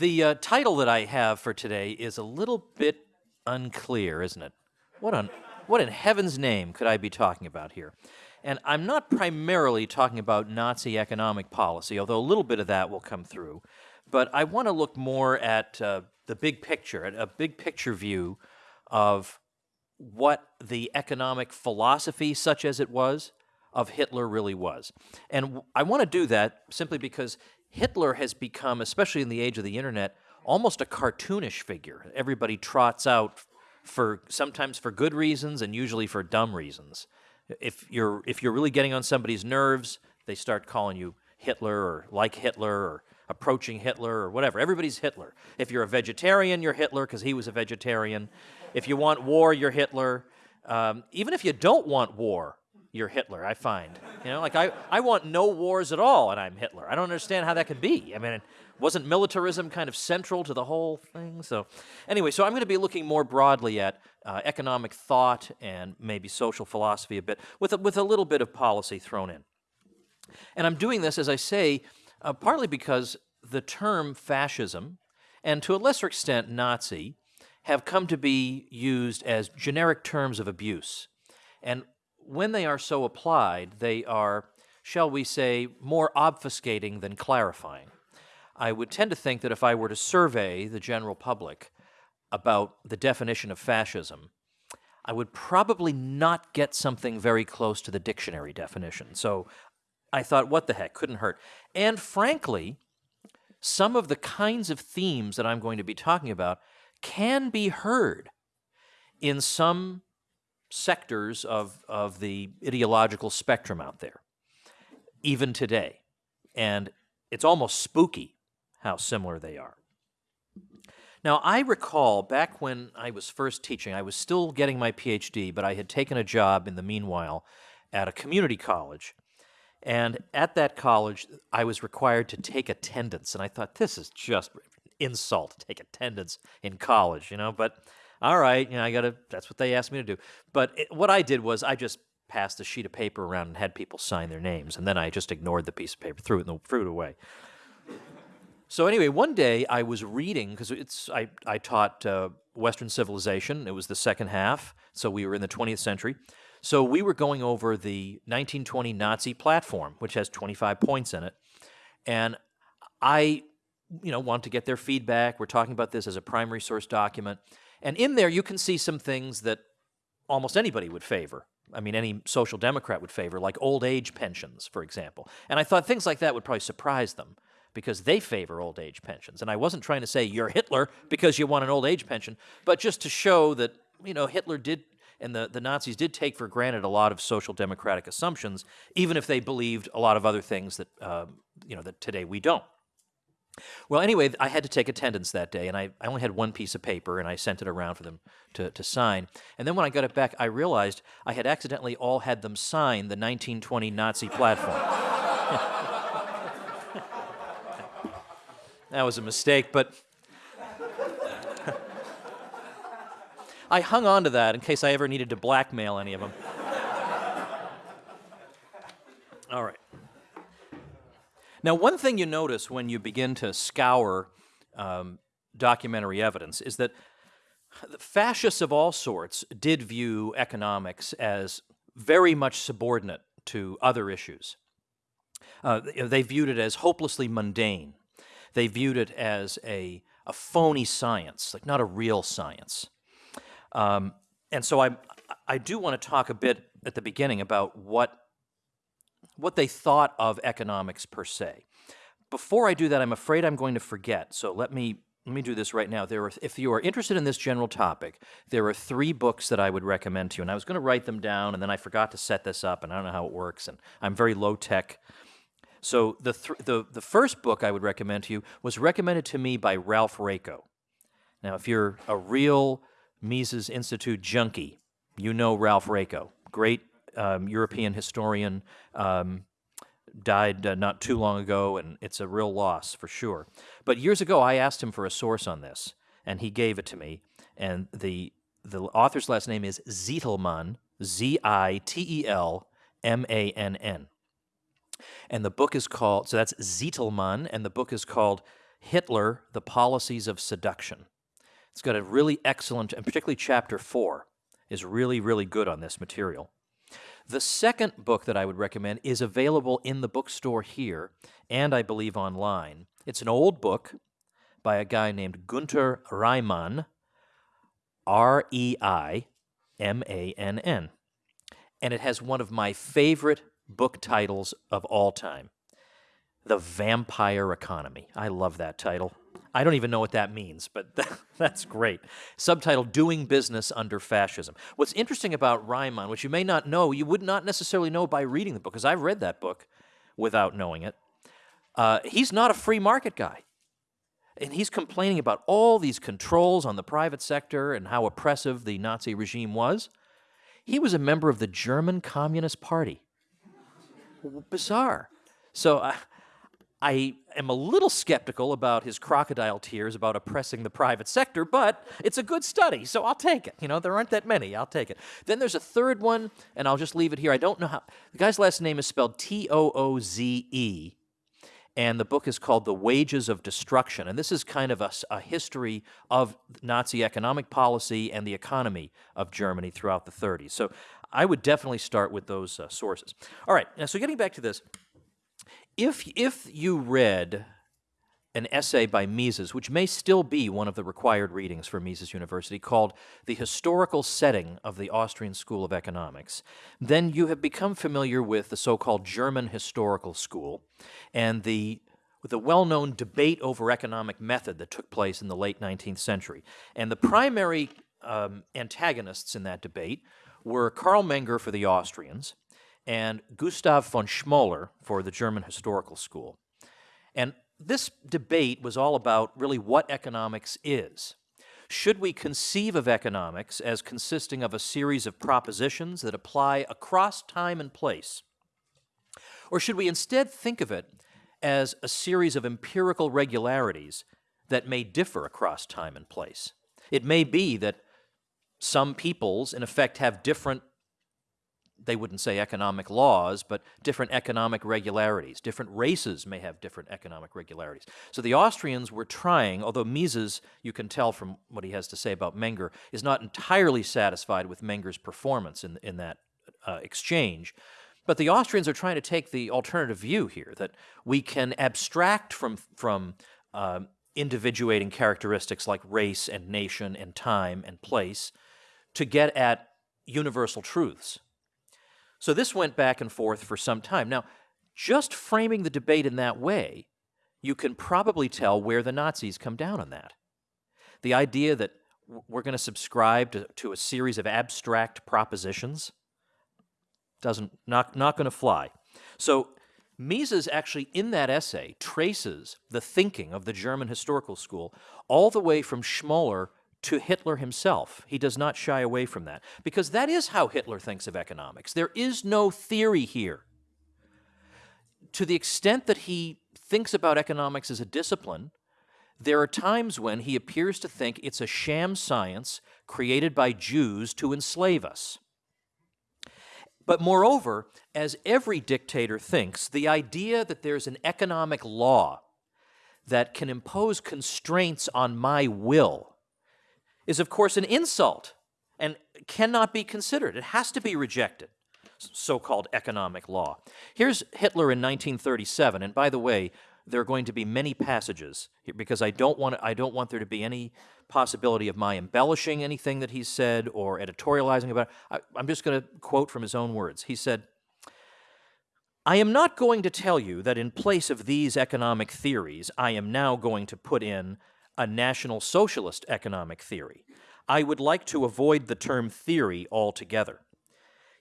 The uh, title that I have for today is a little bit unclear, isn't it? What on what in heaven's name could I be talking about here? And I'm not primarily talking about Nazi economic policy, although a little bit of that will come through. But I want to look more at uh, the big picture, at a big picture view of what the economic philosophy, such as it was, of Hitler really was. And I want to do that simply because Hitler has become, especially in the age of the internet, almost a cartoonish figure. Everybody trots out for sometimes for good reasons and usually for dumb reasons. If you're if you're really getting on somebody's nerves, they start calling you Hitler or like Hitler or approaching Hitler or whatever. Everybody's Hitler. If you're a vegetarian, you're Hitler because he was a vegetarian. If you want war, you're Hitler. Um, even if you don't want war, you're Hitler, I find. You know, like I, I want no wars at all and I'm Hitler. I don't understand how that could be. I mean, wasn't militarism kind of central to the whole thing? So anyway, so I'm going to be looking more broadly at uh, economic thought and maybe social philosophy a bit with a, with a little bit of policy thrown in. And I'm doing this, as I say, uh, partly because the term fascism and to a lesser extent Nazi have come to be used as generic terms of abuse. And when they are so applied, they are, shall we say, more obfuscating than clarifying. I would tend to think that if I were to survey the general public about the definition of fascism, I would probably not get something very close to the dictionary definition. So I thought, what the heck, couldn't hurt. And frankly, some of the kinds of themes that I'm going to be talking about can be heard in some sectors of, of the ideological spectrum out there, even today. And it's almost spooky how similar they are. Now, I recall back when I was first teaching, I was still getting my PhD, but I had taken a job in the meanwhile at a community college. And at that college, I was required to take attendance. And I thought, this is just insult to take attendance in college, you know, but all right, you know, I got to, that's what they asked me to do. But it, what I did was I just passed a sheet of paper around and had people sign their names, and then I just ignored the piece of paper, threw it, and threw it away. So anyway, one day I was reading, because it's, I, I taught uh, Western civilization, it was the second half, so we were in the 20th century. So we were going over the 1920 Nazi platform, which has 25 points in it. And I, you know, want to get their feedback. We're talking about this as a primary source document. And in there, you can see some things that almost anybody would favor. I mean, any social democrat would favor, like old age pensions, for example. And I thought things like that would probably surprise them because they favor old age pensions. And I wasn't trying to say you're Hitler because you want an old age pension, but just to show that, you know, Hitler did and the, the Nazis did take for granted a lot of social democratic assumptions, even if they believed a lot of other things that, um, you know, that today we don't. Well, anyway, I had to take attendance that day, and I, I only had one piece of paper, and I sent it around for them to, to sign. And then when I got it back, I realized I had accidentally all had them sign the 1920 Nazi platform. that was a mistake, but I hung on to that in case I ever needed to blackmail any of them. All right. Now, one thing you notice when you begin to scour um, documentary evidence is that fascists of all sorts did view economics as very much subordinate to other issues. Uh, they viewed it as hopelessly mundane. They viewed it as a, a phony science, like not a real science. Um, and so I, I do want to talk a bit at the beginning about what what they thought of economics per se. Before I do that, I'm afraid I'm going to forget, so let me let me do this right now. There are, if you are interested in this general topic, there are three books that I would recommend to you. And I was going to write them down, and then I forgot to set this up, and I don't know how it works, and I'm very low tech. So the, th the, the first book I would recommend to you was recommended to me by Ralph Raico. Now, if you're a real Mises Institute junkie, you know Ralph Raico, great um, European historian, um, died uh, not too long ago, and it's a real loss for sure. But years ago, I asked him for a source on this, and he gave it to me. And the the author's last name is Zitelmann, Z-I-T-E-L-M-A-N-N. And the book is called, so that's Zitelmann, and the book is called Hitler, The Policies of Seduction. It's got a really excellent, and particularly chapter four is really, really good on this material. The second book that I would recommend is available in the bookstore here and I believe online. It's an old book by a guy named Gunter Reimann, R E I M A N N. And it has one of my favorite book titles of all time The Vampire Economy. I love that title. I don't even know what that means, but that's great. Subtitle Doing Business Under Fascism. What's interesting about Reimann, which you may not know, you would not necessarily know by reading the book, because I've read that book without knowing it. Uh, he's not a free market guy. And he's complaining about all these controls on the private sector and how oppressive the Nazi regime was. He was a member of the German Communist Party. Bizarre. So uh, I am a little skeptical about his crocodile tears about oppressing the private sector, but it's a good study, so I'll take it. You know, there aren't that many. I'll take it. Then there's a third one, and I'll just leave it here. I don't know how. The guy's last name is spelled T O O Z E, and the book is called The Wages of Destruction. And this is kind of a, a history of Nazi economic policy and the economy of Germany throughout the 30s. So I would definitely start with those uh, sources. All right, now, so getting back to this if if you read an essay by Mises, which may still be one of the required readings for Mises University, called The Historical Setting of the Austrian School of Economics, then you have become familiar with the so-called German Historical School and the with the well-known debate over economic method that took place in the late 19th century. And the primary um, antagonists in that debate were Carl Menger for the Austrians and Gustav von Schmoller for the German Historical School. And this debate was all about really what economics is. Should we conceive of economics as consisting of a series of propositions that apply across time and place? Or should we instead think of it as a series of empirical regularities that may differ across time and place? It may be that some peoples, in effect, have different they wouldn't say economic laws, but different economic regularities. Different races may have different economic regularities. So the Austrians were trying, although Mises, you can tell from what he has to say about Menger, is not entirely satisfied with Menger's performance in, in that uh, exchange. But the Austrians are trying to take the alternative view here, that we can abstract from, from uh, individuating characteristics like race and nation and time and place to get at universal truths. So this went back and forth for some time. Now, just framing the debate in that way, you can probably tell where the Nazis come down on that. The idea that we're going to subscribe to, to a series of abstract propositions doesn't not not going to fly. So Mises actually in that essay traces the thinking of the German historical school all the way from Schmoller to Hitler himself. He does not shy away from that because that is how Hitler thinks of economics. There is no theory here. To the extent that he thinks about economics as a discipline, there are times when he appears to think it's a sham science created by Jews to enslave us. But moreover, as every dictator thinks, the idea that there's an economic law that can impose constraints on my will is, of course, an insult and cannot be considered. It has to be rejected, so called economic law. Here's Hitler in 1937, and by the way, there are going to be many passages because I don't want I don't want there to be any possibility of my embellishing anything that he said or editorializing about it. I, I'm just going to quote from his own words. He said, I am not going to tell you that in place of these economic theories, I am now going to put in a National Socialist economic theory. I would like to avoid the term theory altogether.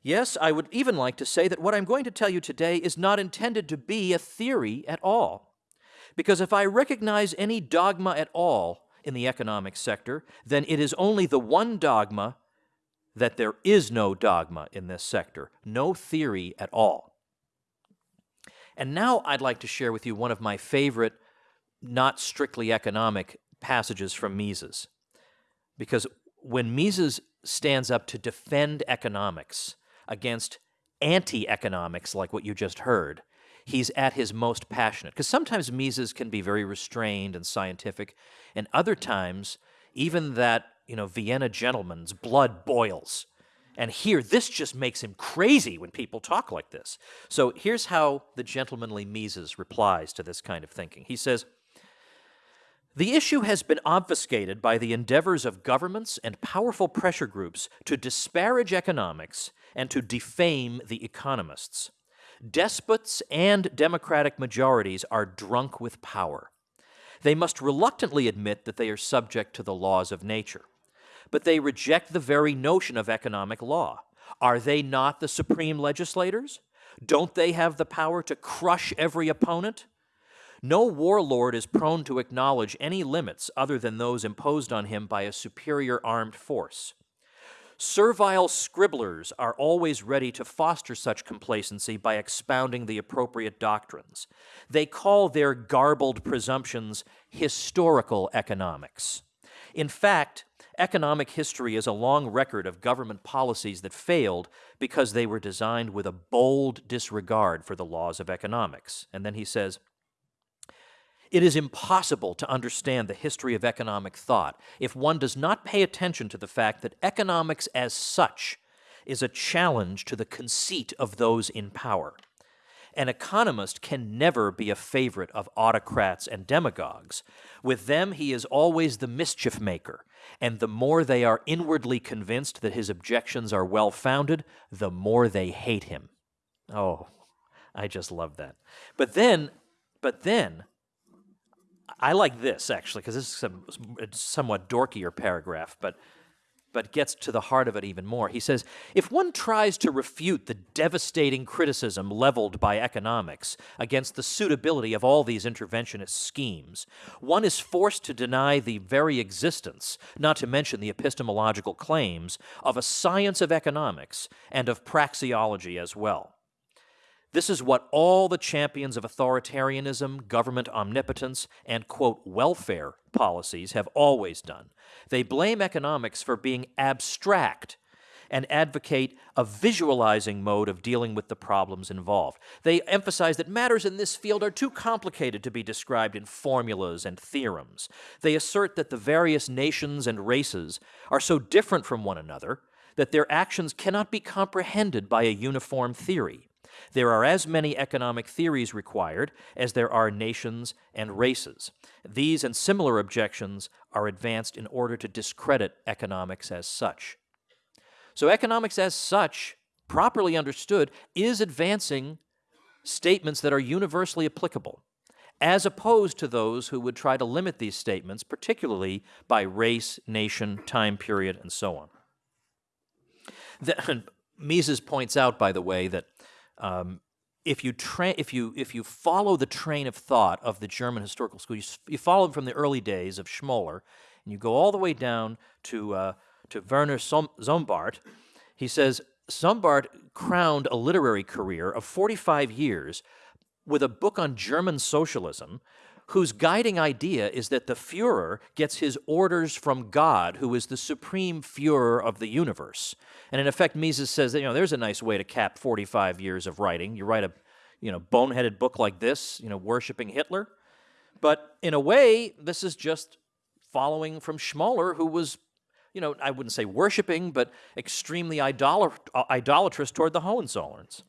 Yes, I would even like to say that what I'm going to tell you today is not intended to be a theory at all. Because if I recognize any dogma at all in the economic sector, then it is only the one dogma that there is no dogma in this sector, no theory at all. And now I'd like to share with you one of my favorite, not strictly economic passages from Mises. Because when Mises stands up to defend economics against anti economics, like what you just heard, he's at his most passionate. Because sometimes Mises can be very restrained and scientific, and other times, even that you know Vienna gentleman's blood boils. And here, this just makes him crazy when people talk like this. So here's how the gentlemanly Mises replies to this kind of thinking. He says, the issue has been obfuscated by the endeavors of governments and powerful pressure groups to disparage economics and to defame the economists. Despots and democratic majorities are drunk with power. They must reluctantly admit that they are subject to the laws of nature. But they reject the very notion of economic law. Are they not the supreme legislators? Don't they have the power to crush every opponent? No warlord is prone to acknowledge any limits other than those imposed on him by a superior armed force. Servile scribblers are always ready to foster such complacency by expounding the appropriate doctrines. They call their garbled presumptions historical economics. In fact, economic history is a long record of government policies that failed because they were designed with a bold disregard for the laws of economics. And then he says, it is impossible to understand the history of economic thought if one does not pay attention to the fact that economics as such is a challenge to the conceit of those in power. An economist can never be a favorite of autocrats and demagogues. With them, he is always the mischief maker, and the more they are inwardly convinced that his objections are well founded, the more they hate him. Oh, I just love that. But then, but then, I like this actually because this is a somewhat dorkier paragraph, but but gets to the heart of it even more. He says, if one tries to refute the devastating criticism leveled by economics against the suitability of all these interventionist schemes, one is forced to deny the very existence, not to mention the epistemological claims, of a science of economics and of praxeology as well. This is what all the champions of authoritarianism, government omnipotence, and, quote, welfare policies have always done. They blame economics for being abstract and advocate a visualizing mode of dealing with the problems involved. They emphasize that matters in this field are too complicated to be described in formulas and theorems. They assert that the various nations and races are so different from one another that their actions cannot be comprehended by a uniform theory. There are as many economic theories required as there are nations and races. These and similar objections are advanced in order to discredit economics as such. So economics as such, properly understood, is advancing statements that are universally applicable, as opposed to those who would try to limit these statements, particularly by race, nation, time period, and so on. The, Mises points out, by the way, that um, if you if you if you follow the train of thought of the German historical school, you, you follow them from the early days of Schmoller, and you go all the way down to uh, to Werner Sombart. He says Sombart crowned a literary career of 45 years with a book on German socialism whose guiding idea is that the Fuhrer gets his orders from God, who is the supreme Fuhrer of the universe. And in effect, Mises says that, you know, there's a nice way to cap 45 years of writing. You write a, you know, boneheaded book like this, you know, worshiping Hitler. But in a way, this is just following from Schmoller, who was, you know, I wouldn't say worshiping, but extremely idolat uh, idolatrous toward the Hohenzollerns.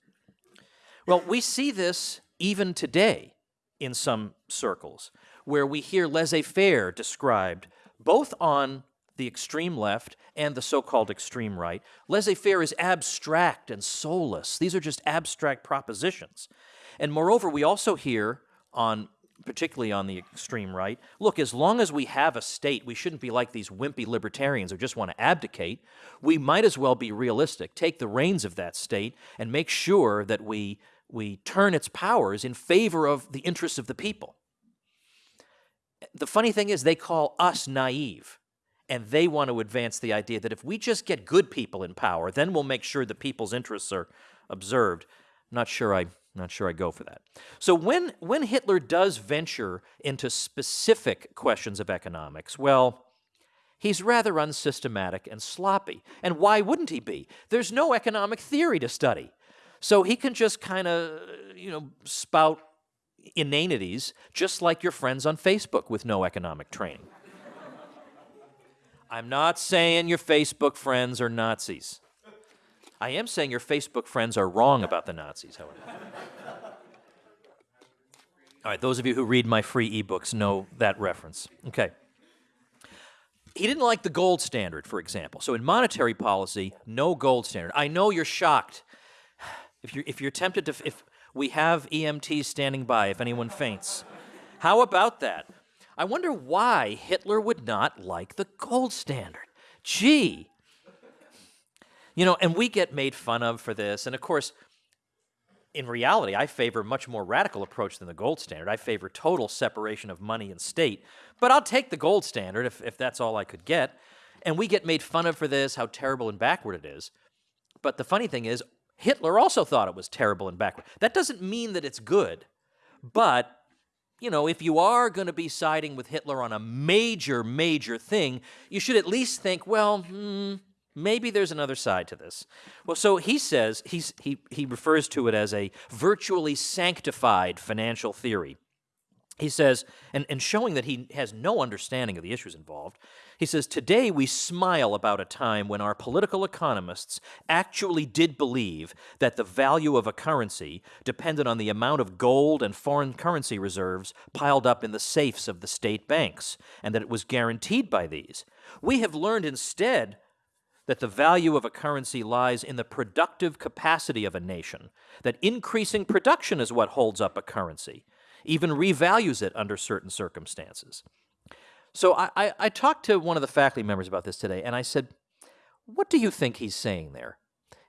Well, we see this even today in some circles, where we hear laissez-faire described both on the extreme left and the so-called extreme right. Laissez-faire is abstract and soulless. These are just abstract propositions. And moreover, we also hear on particularly on the extreme right, look, as long as we have a state, we shouldn't be like these wimpy libertarians who just want to abdicate. We might as well be realistic, take the reins of that state, and make sure that we we turn its powers in favor of the interests of the people. The funny thing is they call us naive, and they want to advance the idea that if we just get good people in power, then we'll make sure the people's interests are observed. Not sure I not sure I go for that. So when when Hitler does venture into specific questions of economics, well, he's rather unsystematic and sloppy. And why wouldn't he be? There's no economic theory to study. So he can just kind of, you know, spout inanities just like your friends on Facebook with no economic training. I'm not saying your Facebook friends are Nazis. I am saying your Facebook friends are wrong about the Nazis, however. All right, those of you who read my free ebooks know that reference. Okay. He didn't like the gold standard, for example. So in monetary policy, no gold standard. I know you're shocked. If you're, if you're tempted to, if we have EMTs standing by if anyone faints. How about that? I wonder why Hitler would not like the gold standard. Gee. You know, and we get made fun of for this. And of course, in reality, I favor a much more radical approach than the gold standard. I favor total separation of money and state. But I'll take the gold standard if, if that's all I could get. And we get made fun of for this, how terrible and backward it is. But the funny thing is, Hitler also thought it was terrible and backward. That doesn't mean that it's good. But, you know, if you are going to be siding with Hitler on a major, major thing, you should at least think, well, hmm, Maybe there's another side to this. Well, so he says, he's, he, he refers to it as a virtually sanctified financial theory. He says, and, and showing that he has no understanding of the issues involved, he says, Today we smile about a time when our political economists actually did believe that the value of a currency depended on the amount of gold and foreign currency reserves piled up in the safes of the state banks, and that it was guaranteed by these. We have learned instead that the value of a currency lies in the productive capacity of a nation, that increasing production is what holds up a currency, even revalues it under certain circumstances. So I, I, I, talked to one of the faculty members about this today, and I said, what do you think he's saying there?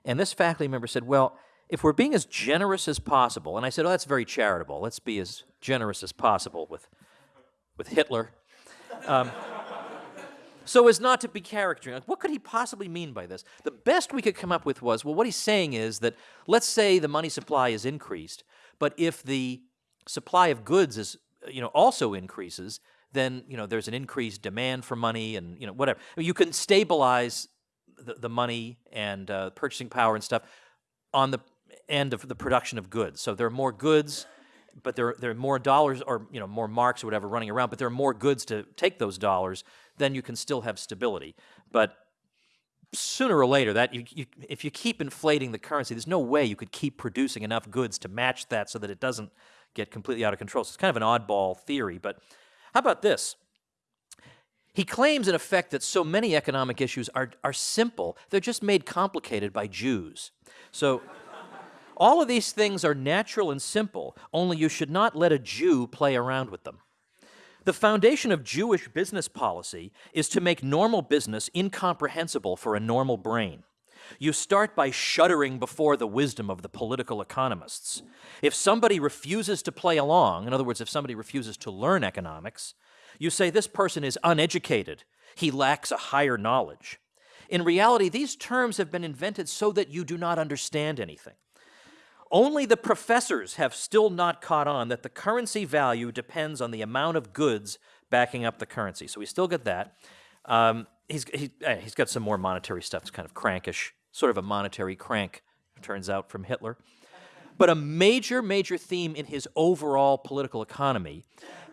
And this faculty member said, well, if we're being as generous as possible, and I said, oh, that's very charitable. Let's be as generous as possible with, with Hitler. Um, so as not to be caricaturing. Like, what could he possibly mean by this? The best we could come up with was, well, what he's saying is that let's say the money supply is increased, but if the supply of goods is, you know, also increases, then, you know, there's an increased demand for money and, you know, whatever. You can stabilize the, the money and uh, purchasing power and stuff on the end of the production of goods. So there are more goods, but there, there are more dollars or, you know, more marks or whatever running around, but there are more goods to take those dollars then you can still have stability. But sooner or later, that you, you, if you keep inflating the currency, there's no way you could keep producing enough goods to match that so that it doesn't get completely out of control. So it's kind of an oddball theory. But how about this? He claims, in effect, that so many economic issues are, are simple, they're just made complicated by Jews. So all of these things are natural and simple, only you should not let a Jew play around with them. The foundation of Jewish business policy is to make normal business incomprehensible for a normal brain. You start by shuddering before the wisdom of the political economists. If somebody refuses to play along, in other words, if somebody refuses to learn economics, you say this person is uneducated, he lacks a higher knowledge. In reality, these terms have been invented so that you do not understand anything. Only the professors have still not caught on that the currency value depends on the amount of goods backing up the currency. So we still get that. Um, he's, he, he's got some more monetary stuff. It's kind of crankish, sort of a monetary crank, turns out, from Hitler. But a major, major theme in his overall political economy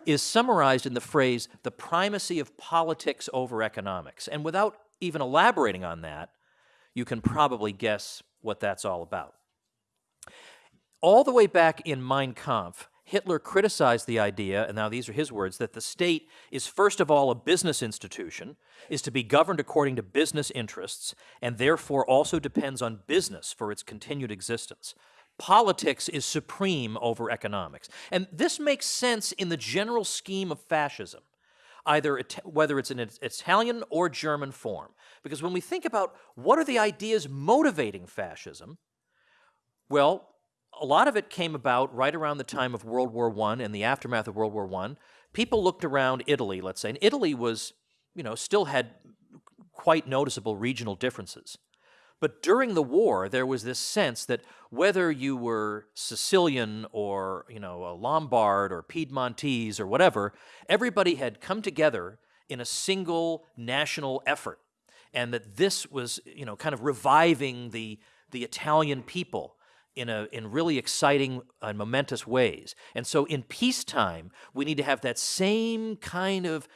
is summarized in the phrase, the primacy of politics over economics. And without even elaborating on that, you can probably guess what that's all about. All the way back in Mein Kampf, Hitler criticized the idea, and now these are his words, that the state is first of all a business institution, is to be governed according to business interests, and therefore also depends on business for its continued existence. Politics is supreme over economics. And this makes sense in the general scheme of fascism, either whether it's in Italian or German form. Because when we think about what are the ideas motivating fascism, well, a lot of it came about right around the time of World War I and the aftermath of World War I. People looked around Italy, let's say, and Italy was, you know, still had quite noticeable regional differences. But during the war, there was this sense that whether you were Sicilian or, you know, a Lombard or Piedmontese or whatever, everybody had come together in a single national effort. And that this was, you know, kind of reviving the, the Italian people in, a, in really exciting and momentous ways. And so in peacetime, we need to have that same kind of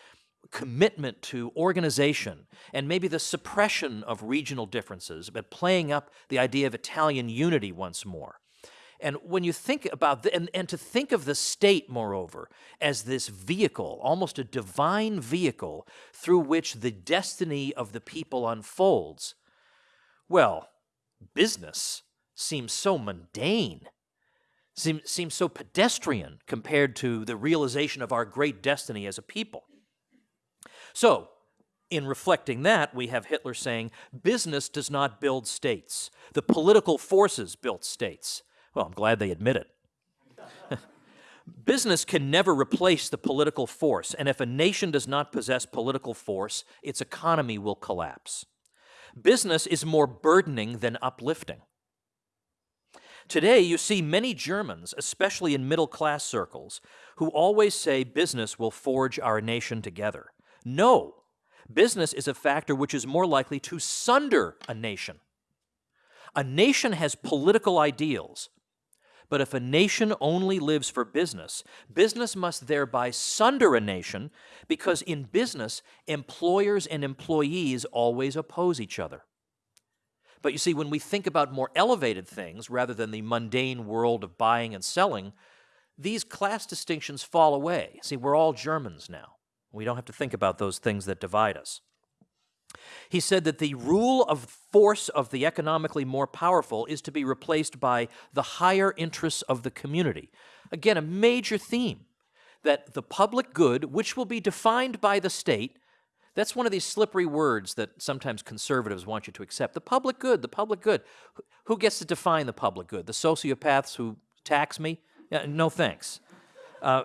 commitment to organization and maybe the suppression of regional differences, but playing up the idea of Italian unity once more. And when you think about, the, and, and to think of the state, moreover, as this vehicle, almost a divine vehicle through which the destiny of the people unfolds, well, business seems so mundane, seems, seems so pedestrian compared to the realization of our great destiny as a people. So, in reflecting that, we have Hitler saying, business does not build states. The political forces built states. Well, I'm glad they admit it. Business can never replace the political force, and if a nation does not possess political force, its economy will collapse. Business is more burdening than uplifting. Today, you see many Germans, especially in middle class circles, who always say business will forge our nation together. No, business is a factor which is more likely to sunder a nation. A nation has political ideals, but if a nation only lives for business, business must thereby sunder a nation because in business, employers and employees always oppose each other. But you see, when we think about more elevated things rather than the mundane world of buying and selling, these class distinctions fall away. See, we're all Germans now. We don't have to think about those things that divide us. He said that the rule of force of the economically more powerful is to be replaced by the higher interests of the community. Again, a major theme that the public good, which will be defined by the state, that's one of these slippery words that sometimes conservatives want you to accept. The public good, the public good. Who gets to define the public good? The sociopaths who tax me? No thanks. Uh,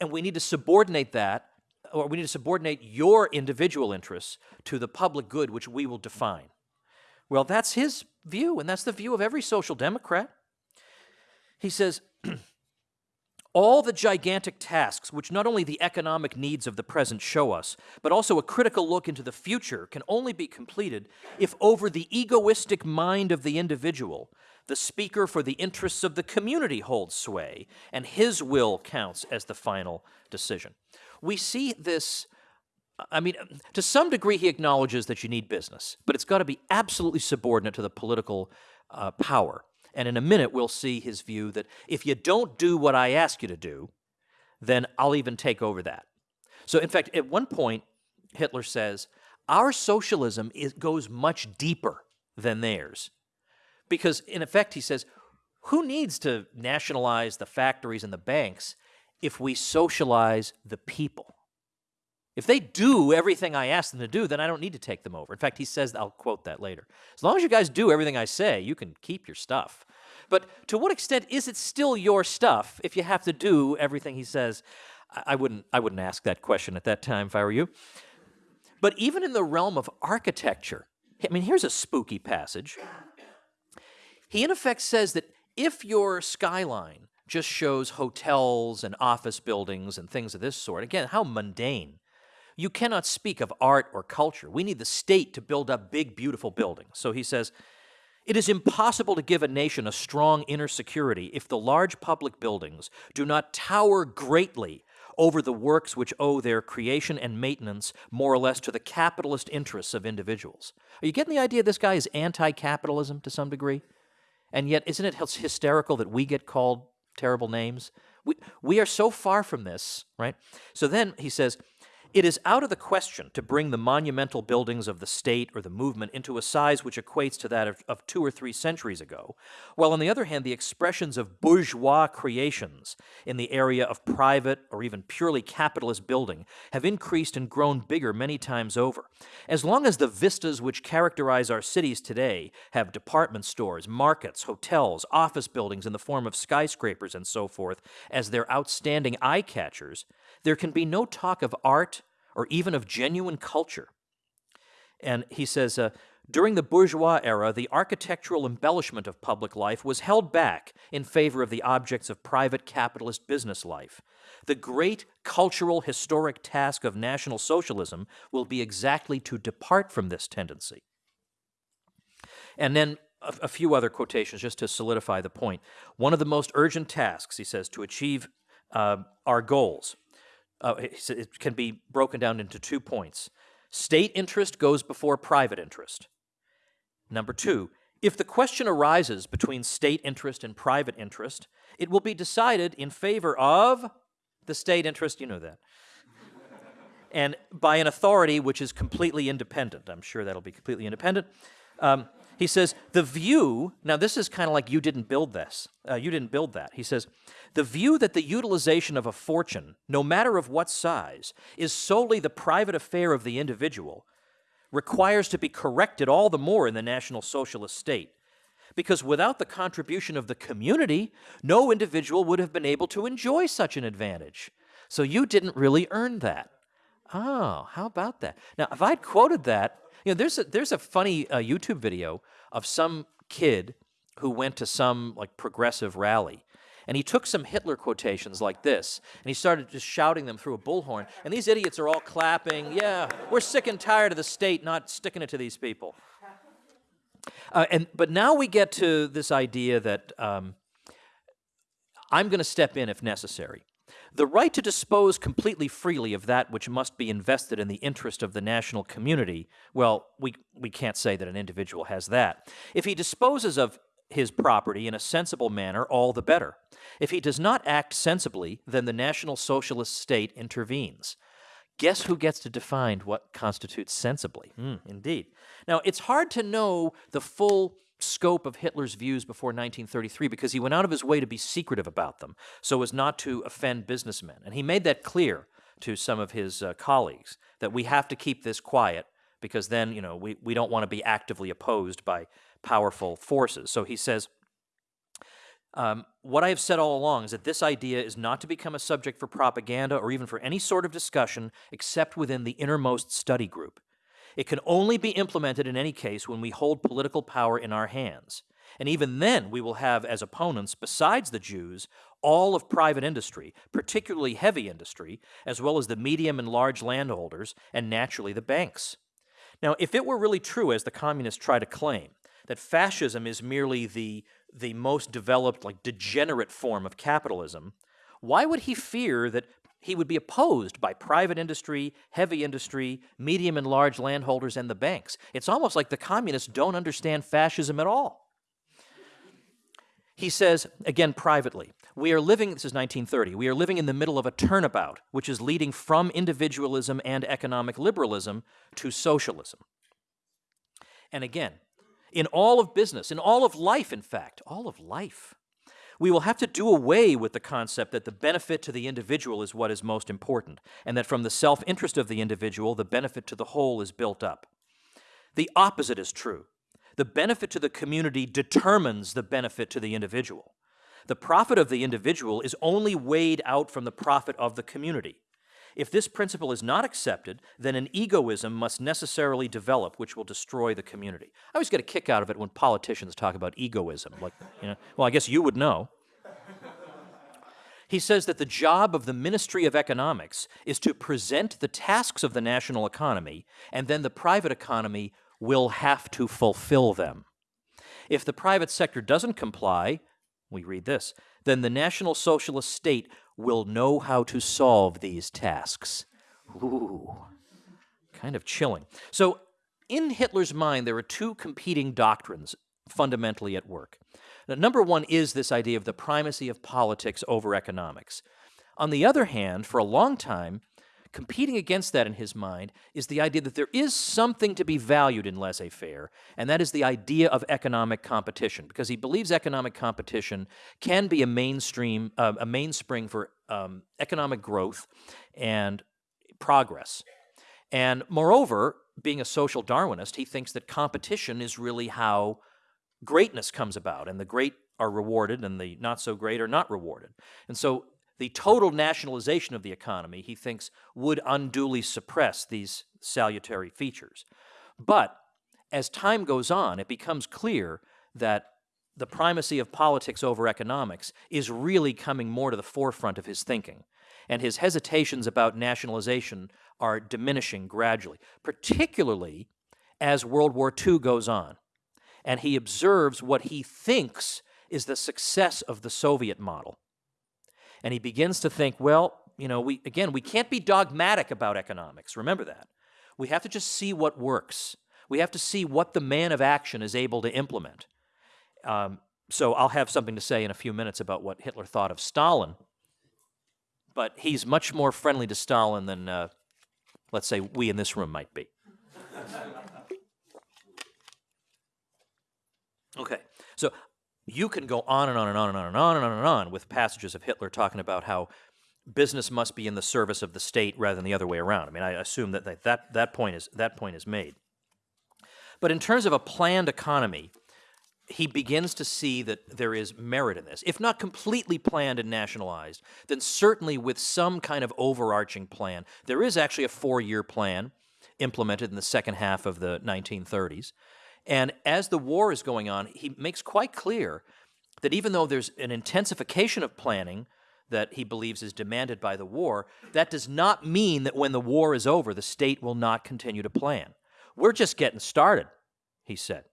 and we need to subordinate that or we need to subordinate your individual interests to the public good which we will define. Well, that's his view, and that's the view of every social democrat. He says, all the gigantic tasks which not only the economic needs of the present show us, but also a critical look into the future can only be completed if over the egoistic mind of the individual, the speaker for the interests of the community holds sway, and his will counts as the final decision we see this I mean, to some degree, he acknowledges that you need business, but it's got to be absolutely subordinate to the political uh, power. And in a minute, we'll see his view that if you don't do what I ask you to do, then I'll even take over that. So, in fact, at one point, Hitler says, Our socialism is, goes much deeper than theirs. Because, in effect, he says, Who needs to nationalize the factories and the banks if we socialize the people. If they do everything I ask them to do, then I don't need to take them over. In fact, he says, I'll quote that later. As long as you guys do everything I say, you can keep your stuff. But to what extent is it still your stuff if you have to do everything he says? I wouldn't, I wouldn't ask that question at that time if I were you. But even in the realm of architecture, I mean, here's a spooky passage. He, in effect, says that if your skyline just shows hotels and office buildings and things of this sort. Again, how mundane. You cannot speak of art or culture. We need the state to build up big, beautiful buildings. So he says, it is impossible to give a nation a strong inner security if the large public buildings do not tower greatly over the works which owe their creation and maintenance more or less to the capitalist interests of individuals. Are you getting the idea this guy is anti-capitalism to some degree? And yet, isn't it hysterical that we get called terrible names. We, we are so far from this, right? So then he says, it is out of the question to bring the monumental buildings of the state or the movement into a size which equates to that of, of, two or three centuries ago, while on the other hand, the expressions of bourgeois creations in the area of private or even purely capitalist building have increased and grown bigger many times over. As long as the vistas which characterize our cities today have department stores, markets, hotels, office buildings in the form of skyscrapers and so forth as their outstanding eye catchers, there can be no talk of art or even of genuine culture. And he says, uh, during the bourgeois era, the architectural embellishment of public life was held back in favor of the objects of private capitalist business life. The great cultural historic task of National Socialism will be exactly to depart from this tendency. And then a, a few other quotations just to solidify the point. One of the most urgent tasks, he says, to achieve uh, our goals, uh, it can be broken down into two points. State interest goes before private interest. Number two, if the question arises between state interest and private interest, it will be decided in favor of the state interest, you know that, and by an authority which is completely independent. I'm sure that'll be completely independent. Um, he says, the view, now this is kind of like you didn't build this, uh, you didn't build that. He says, the view that the utilization of a fortune, no matter of what size, is solely the private affair of the individual, requires to be corrected all the more in the National Socialist state. Because without the contribution of the community, no individual would have been able to enjoy such an advantage. So you didn't really earn that. Oh, how about that? Now, if I'd quoted that, you know, there's a, there's a funny uh, YouTube video of some kid who went to some like progressive rally. And he took some Hitler quotations like this, and he started just shouting them through a bullhorn. And these idiots are all clapping. Yeah, we're sick and tired of the state not sticking it to these people. Uh, and but now we get to this idea that um, I'm going to step in if necessary. The right to dispose completely freely of that which must be invested in the interest of the national community, well, we, we can't say that an individual has that. If he disposes of his property in a sensible manner, all the better. If he does not act sensibly, then the National Socialist state intervenes. Guess who gets to define what constitutes sensibly? Mm, indeed. Now, it's hard to know the full scope of Hitler's views before 1933 because he went out of his way to be secretive about them so as not to offend businessmen. And he made that clear to some of his uh, colleagues that we have to keep this quiet because then, you know, we, we don't want to be actively opposed by powerful forces. So he says, um, what I have said all along is that this idea is not to become a subject for propaganda or even for any sort of discussion except within the innermost study group. It can only be implemented in any case when we hold political power in our hands. And even then, we will have as opponents, besides the Jews, all of private industry, particularly heavy industry, as well as the medium and large landholders, and naturally the banks. Now, if it were really true, as the communists try to claim, that fascism is merely the, the most developed, like degenerate form of capitalism, why would he fear that he would be opposed by private industry, heavy industry, medium and large landholders, and the banks. It's almost like the communists don't understand fascism at all. He says, again privately, we are living, this is 1930, we are living in the middle of a turnabout, which is leading from individualism and economic liberalism to socialism. And again, in all of business, in all of life, in fact, all of life, we will have to do away with the concept that the benefit to the individual is what is most important, and that from the self-interest of the individual, the benefit to the whole is built up. The opposite is true. The benefit to the community determines the benefit to the individual. The profit of the individual is only weighed out from the profit of the community. If this principle is not accepted, then an egoism must necessarily develop which will destroy the community. I always get a kick out of it when politicians talk about egoism. Like, you know, well, I guess you would know. He says that the job of the Ministry of Economics is to present the tasks of the national economy, and then the private economy will have to fulfill them. If the private sector doesn't comply, we read this, then the National Socialist state will know how to solve these tasks. Ooh, kind of chilling. So in Hitler's mind, there are two competing doctrines fundamentally at work. Now, number one is this idea of the primacy of politics over economics. On the other hand, for a long time, competing against that in his mind is the idea that there is something to be valued in laissez-faire, and that is the idea of economic competition, because he believes economic competition can be a mainstream, uh, a mainspring for um, economic growth and progress. And moreover, being a social Darwinist, he thinks that competition is really how greatness comes about, and the great are rewarded and the not so great are not rewarded. And so the total nationalization of the economy, he thinks, would unduly suppress these salutary features. But as time goes on, it becomes clear that the primacy of politics over economics is really coming more to the forefront of his thinking. And his hesitations about nationalization are diminishing gradually, particularly as World War II goes on. and he observes what he thinks is the success of the Soviet model. And he begins to think, well, you know, we again, we can't be dogmatic about economics. Remember that. We have to just see what works. We have to see what the man of action is able to implement. Um, so I'll have something to say in a few minutes about what Hitler thought of Stalin. But he's much more friendly to Stalin than, uh, let's say, we in this room might be. Okay, so you can go on and on and on and on and on and on and on with passages of Hitler talking about how business must be in the service of the state rather than the other way around. I mean, I assume that that, that, point, is, that point is made. But in terms of a planned economy, he begins to see that there is merit in this. If not completely planned and nationalized, then certainly with some kind of overarching plan. There is actually a four-year plan implemented in the second half of the 1930s. And as the war is going on, he makes quite clear that even though there's an intensification of planning that he believes is demanded by the war, that does not mean that when the war is over, the state will not continue to plan. We're just getting started, he said.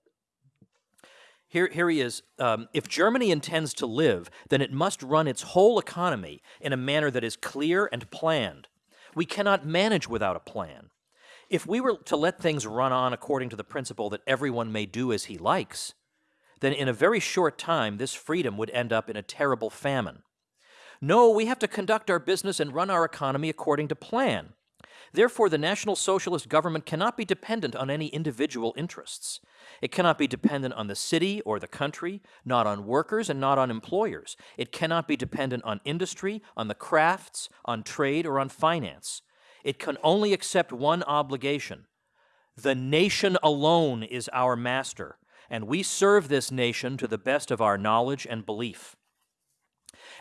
Here, here he is. Um, if Germany intends to live, then it must run its whole economy in a manner that is clear and planned. We cannot manage without a plan. If we were to let things run on according to the principle that everyone may do as he likes, then in a very short time this freedom would end up in a terrible famine. No, we have to conduct our business and run our economy according to plan. Therefore, the National Socialist government cannot be dependent on any individual interests. It cannot be dependent on the city or the country, not on workers and not on employers. It cannot be dependent on industry, on the crafts, on trade, or on finance. It can only accept one obligation. The nation alone is our master, and we serve this nation to the best of our knowledge and belief.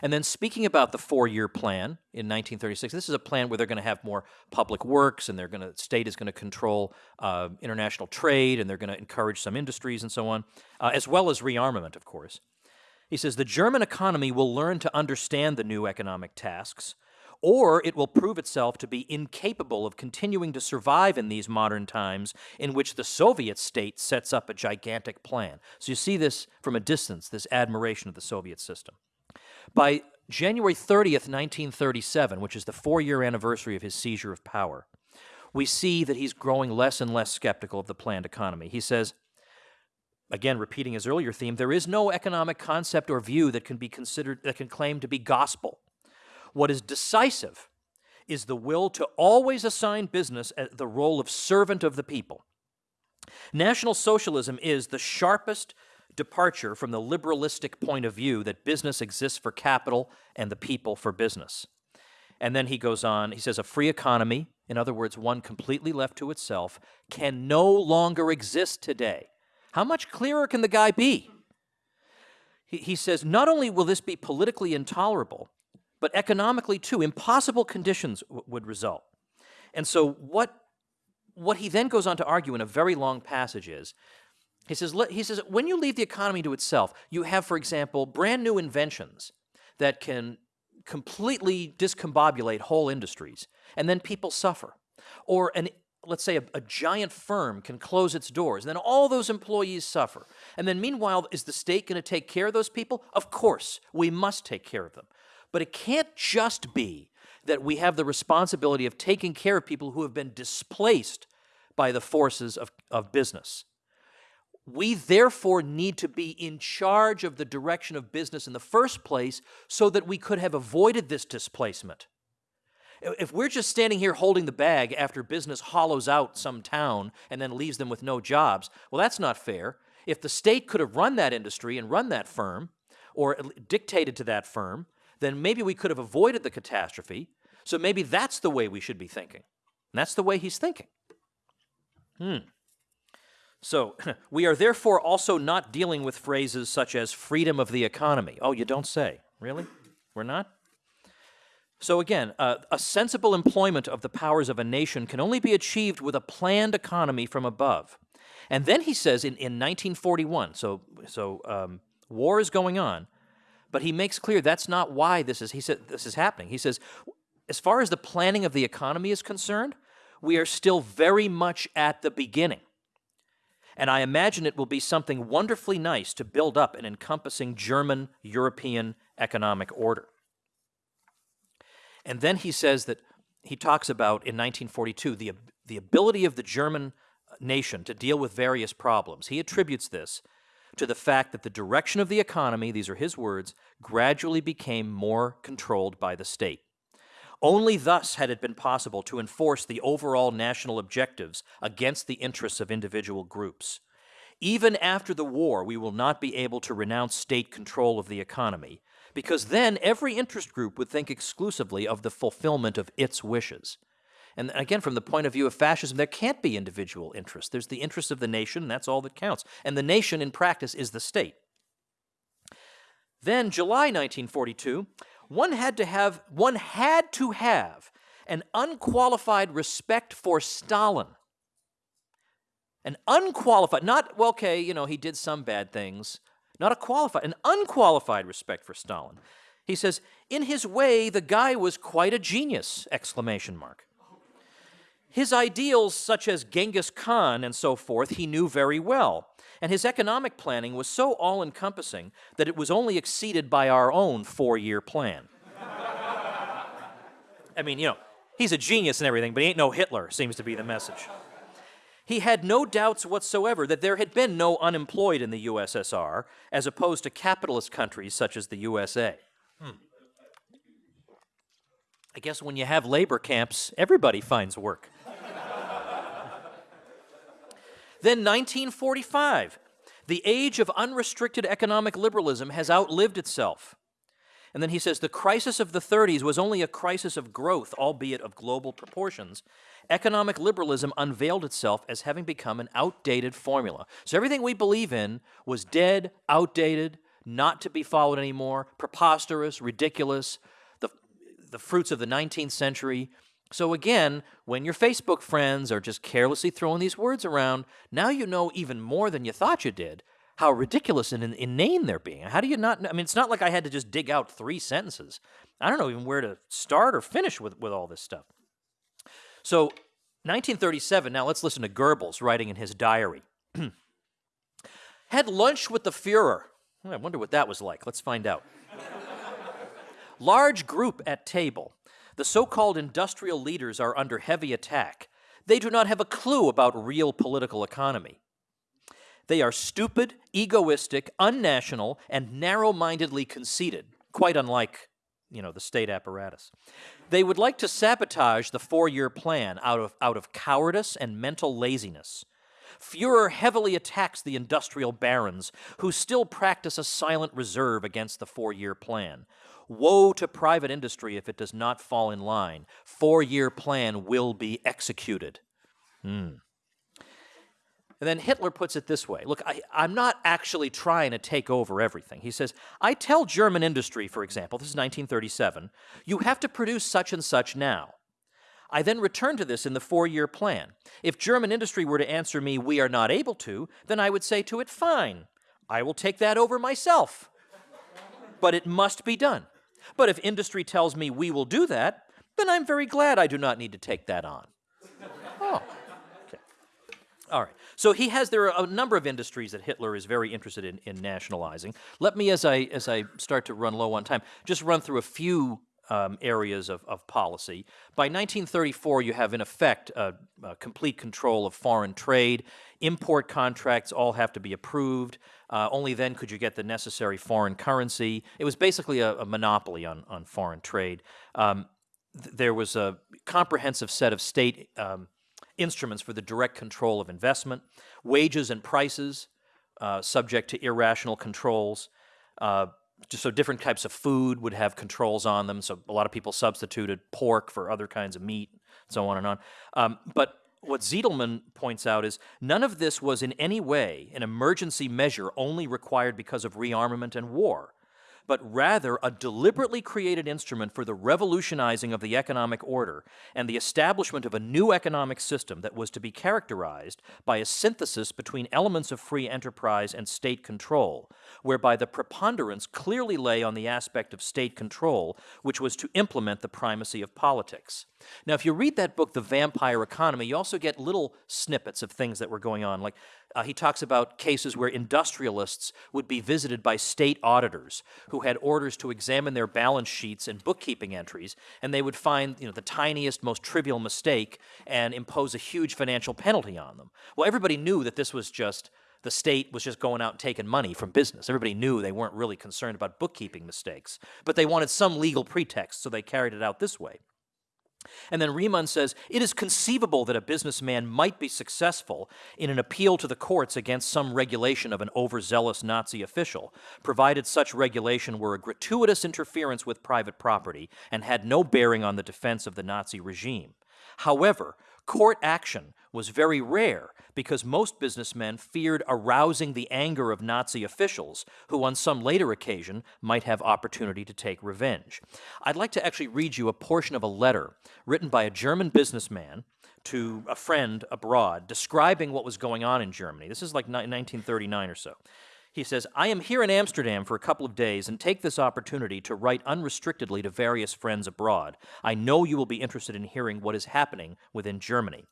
And then speaking about the four-year plan in 1936, this is a plan where they're going to have more public works, and they're going to state is going to control uh, international trade, and they're going to encourage some industries and so on, uh, as well as rearmament, of course. He says the German economy will learn to understand the new economic tasks, or it will prove itself to be incapable of continuing to survive in these modern times in which the Soviet state sets up a gigantic plan. So you see this from a distance, this admiration of the Soviet system. By January 30th, 1937, which is the four-year anniversary of his seizure of power, we see that he's growing less and less skeptical of the planned economy. He says, again repeating his earlier theme, there is no economic concept or view that can be considered that can claim to be gospel. What is decisive is the will to always assign business the role of servant of the people. National Socialism is the sharpest departure from the liberalistic point of view that business exists for capital and the people for business. And then he goes on, he says, a free economy, in other words, one completely left to itself, can no longer exist today. How much clearer can the guy be? He, he says, not only will this be politically intolerable, but economically too. Impossible conditions would result. And so what, what he then goes on to argue in a very long passage is, he says, he says, when you leave the economy to itself, you have, for example, brand new inventions that can completely discombobulate whole industries, and then people suffer. Or an let's say a, a, giant firm can close its doors, and then all those employees suffer. And then meanwhile, is the state going to take care of those people? Of course, we must take care of them. But it can't just be that we have the responsibility of taking care of people who have been displaced by the forces of, of business. We therefore need to be in charge of the direction of business in the first place so that we could have avoided this displacement. If we're just standing here holding the bag after business hollows out some town and then leaves them with no jobs, well, that's not fair. If the state could have run that industry and run that firm, or dictated to that firm, then maybe we could have avoided the catastrophe. So maybe that's the way we should be thinking. And that's the way he's thinking. Hmm. So, we are therefore also not dealing with phrases such as freedom of the economy. Oh, you don't say. Really? We're not? So again, uh, a sensible employment of the powers of a nation can only be achieved with a planned economy from above. And then he says in, in 1941, so, so um, war is going on, but he makes clear that's not why this is, he said, this is happening. He says, as far as the planning of the economy is concerned, we are still very much at the beginning. and I imagine it will be something wonderfully nice to build up an encompassing German European economic order. And then he says that he talks about in 1942 the, the ability of the German uh, nation to deal with various problems. He attributes this to the fact that the direction of the economy, these are his words, gradually became more controlled by the state. Only thus had it been possible to enforce the overall national objectives against the interests of individual groups. Even after the war, we will not be able to renounce state control of the economy, because then every interest group would think exclusively of the fulfillment of its wishes. And again, from the point of view of fascism, there can't be individual interest. There's the interest of the nation, and that's all that counts. And the nation, in practice, is the state. Then, July 1942, one had to have, one had to have an unqualified respect for Stalin. An unqualified, not, well, okay, you know, he did some bad things, not a qualified, an unqualified respect for Stalin. He says, in his way, the guy was quite a genius, exclamation mark. His ideals, such as Genghis Khan and so forth, he knew very well. And his economic planning was so all encompassing that it was only exceeded by our own four year plan. I mean, you know, he's a genius and everything, but he ain't no Hitler, seems to be the message. He had no doubts whatsoever that there had been no unemployed in the USSR, as opposed to capitalist countries such as the USA. Hmm. I guess when you have labor camps, everybody finds work. Then 1945. The age of unrestricted economic liberalism has outlived itself. And then he says the crisis of the 30s was only a crisis of growth, albeit of global proportions. Economic liberalism unveiled itself as having become an outdated formula. So everything we believe in was dead, outdated, not to be followed anymore, preposterous, ridiculous, the, the fruits of the 19th century. So again, when your Facebook friends are just carelessly throwing these words around, now you know even more than you thought you did how ridiculous and inane they're being. How do you not? I mean, it's not like I had to just dig out three sentences. I don't know even where to start or finish with, with all this stuff. So, 1937, now let's listen to Goebbels writing in his diary. Had lunch with the Fuhrer. Hmm, I wonder what that was like. Let's find out. Large group at table. The so called industrial leaders are under heavy attack. They do not have a clue about real political economy. They are stupid, egoistic, unnational, and narrow-mindedly conceited, quite unlike, you know, the state apparatus. They would like to sabotage the four-year plan out of, out of cowardice and mental laziness. Fuhrer heavily attacks the industrial barons, who still practice a silent reserve against the four-year plan. Woe to private industry if it does not fall in line. Four-year plan will be executed. Hmm. And then Hitler puts it this way Look, I, am not actually trying to take over everything. He says, I tell German industry, for example, this is 1937, you have to produce such and such now. I then return to this in the four year plan. If German industry were to answer me, we are not able to, then I would say to it, fine, I will take that over myself. but it must be done. But if industry tells me we will do that, then I'm very glad I do not need to take that on. Oh, okay. All right. So he has, there are a number of industries that Hitler is very interested in, in nationalizing. Let me, as I, as I start to run low on time, just run through a few um, areas of, of policy. By 1934, you have in effect a, complete control of foreign trade. Import contracts all have to be approved. Uh, only then could you get the necessary foreign currency. It was basically a, a monopoly on, on foreign trade. Um, th there was a comprehensive set of state um, instruments for the direct control of investment, wages and prices uh, subject to irrational controls. Uh, so different types of food would have controls on them. So a lot of people substituted pork for other kinds of meat, so on and on. Um, but what Zitelmann points out is none of this was in any way an emergency measure only required because of rearmament and war but rather a deliberately created instrument for the revolutionizing of the economic order and the establishment of a new economic system that was to be characterized by a synthesis between elements of free enterprise and state control, whereby the preponderance clearly lay on the aspect of state control, which was to implement the primacy of politics. Now, if you read that book, The Vampire Economy, you also get little snippets of things that were going on. Like Uh, he talks about cases where industrialists would be visited by state auditors who had orders to examine their balance sheets and bookkeeping entries, and they would find you know, the tiniest, most trivial mistake and impose a huge financial penalty on them. Well, everybody knew that this was just the state was just going out and taking money from business. Everybody knew they weren't really concerned about bookkeeping mistakes, but they wanted some legal pretext, so they carried it out this way. And then Reimann says, it is conceivable that a businessman might be successful in an appeal to the courts against some regulation of an overzealous Nazi official, provided such regulation were a gratuitous interference with private property and had no bearing on the defense of the Nazi regime. However, court action was very rare because most businessmen feared arousing the anger of Nazi officials who on some later occasion might have opportunity to take revenge. I'd like to actually read you a portion of a letter written by a German businessman to a friend abroad describing what was going on in Germany. This is like 1939 or so. He says, I am here in Amsterdam for a couple of days and take this opportunity to write unrestrictedly to various friends abroad. I know you will be interested in hearing what is happening within Germany.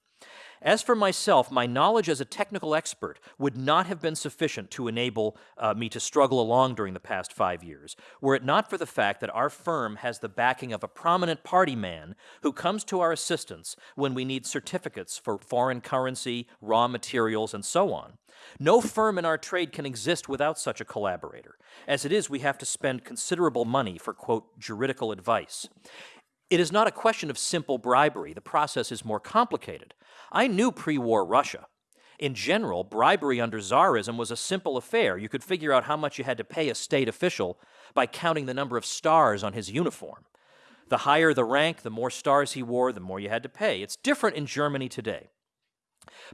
As for myself, my knowledge as a technical expert would not have been sufficient to enable uh, me to struggle along during the past five years, were it not for the fact that our firm has the backing of a prominent party man who comes to our assistance when we need certificates for foreign currency, raw materials, and so on. No firm in our trade can exist without such a collaborator. As it is, we have to spend considerable money for, quote, juridical advice. It is not a question of simple bribery. The process is more complicated. I knew pre-war Russia. In general, bribery under Tsarism was a simple affair. You could figure out how much you had to pay a state official by counting the number of stars on his uniform. The higher the rank, the more stars he wore, the more you had to pay. It's different in Germany today.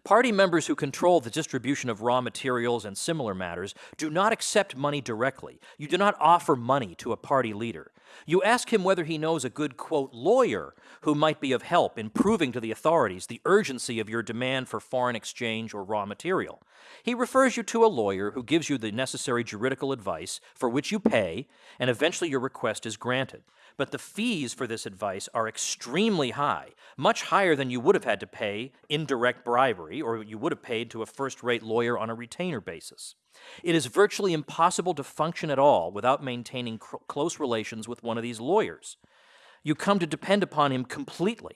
Party members who control the distribution of raw materials and similar matters do not accept money directly. You do not offer money to a party leader. You ask him whether he knows a good, quote, lawyer who might be of help in proving to the authorities the urgency of your demand for foreign exchange or raw material. He refers you to a lawyer who gives you the necessary juridical advice for which you pay, and eventually your request is granted but the fees for this advice are extremely high, much higher than you would have had to pay in direct bribery or you would have paid to a first-rate lawyer on a retainer basis. It is virtually impossible to function at all without maintaining close relations with one of these lawyers. You come to depend upon him completely.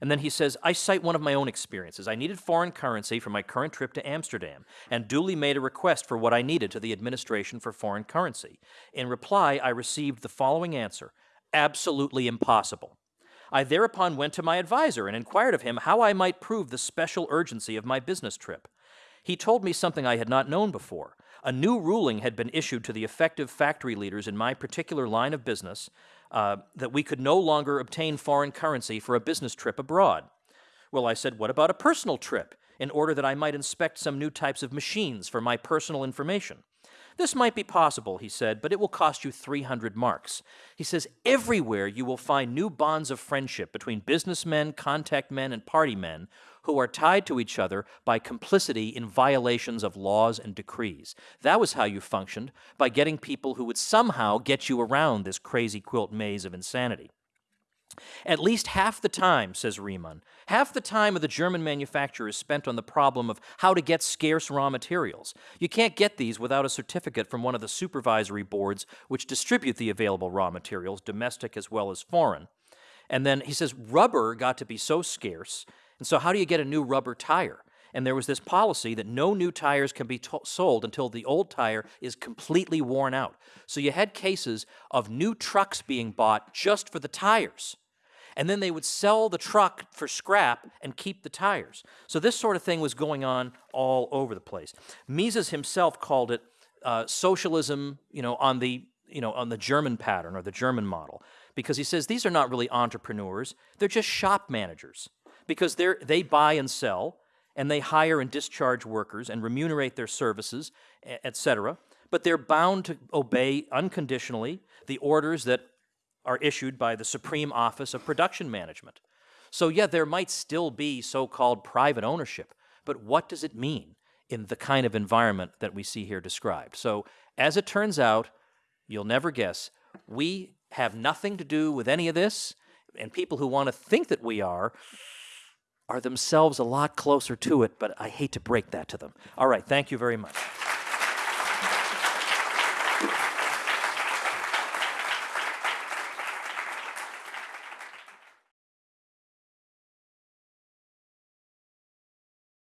And then he says, I cite one of my own experiences. I needed foreign currency for my current trip to Amsterdam and duly made a request for what I needed to the administration for foreign currency. In reply, I received the following answer absolutely impossible. I thereupon went to my advisor and inquired of him how I might prove the special urgency of my business trip. He told me something I had not known before. A new ruling had been issued to the effective factory leaders in my particular line of business uh, that we could no longer obtain foreign currency for a business trip abroad. Well, I said, what about a personal trip, in order that I might inspect some new types of machines for my personal information? This might be possible, he said, but it will cost you 300 marks. He says, everywhere you will find new bonds of friendship between businessmen, contact men, and party men who are tied to each other by complicity in violations of laws and decrees. That was how you functioned, by getting people who would somehow get you around this crazy quilt maze of insanity. At least half the time, says Reimann, half the time of the German manufacturer is spent on the problem of how to get scarce raw materials. You can't get these without a certificate from one of the supervisory boards which distribute the available raw materials, domestic as well as foreign. And then he says rubber got to be so scarce, and so how do you get a new rubber tire? And there was this policy that no new tires can be sold until the old tire is completely worn out. So you had cases of new trucks being bought just for the tires and then they would sell the truck for scrap and keep the tires. So this sort of thing was going on all over the place. Mises himself called it uh, socialism, you know, on the you know on the German pattern or the German model, because he says these are not really entrepreneurs; they're just shop managers, because they they buy and sell, and they hire and discharge workers and remunerate their services, etc. But they're bound to obey unconditionally the orders that are issued by the Supreme Office of Production Management. So yeah, there might still be so-called private ownership, but what does it mean in the kind of environment that we see here described? So as it turns out, you'll never guess, we have nothing to do with any of this, and people who want to think that we are are themselves a lot closer to it, but I hate to break that to them. All right, thank you very much.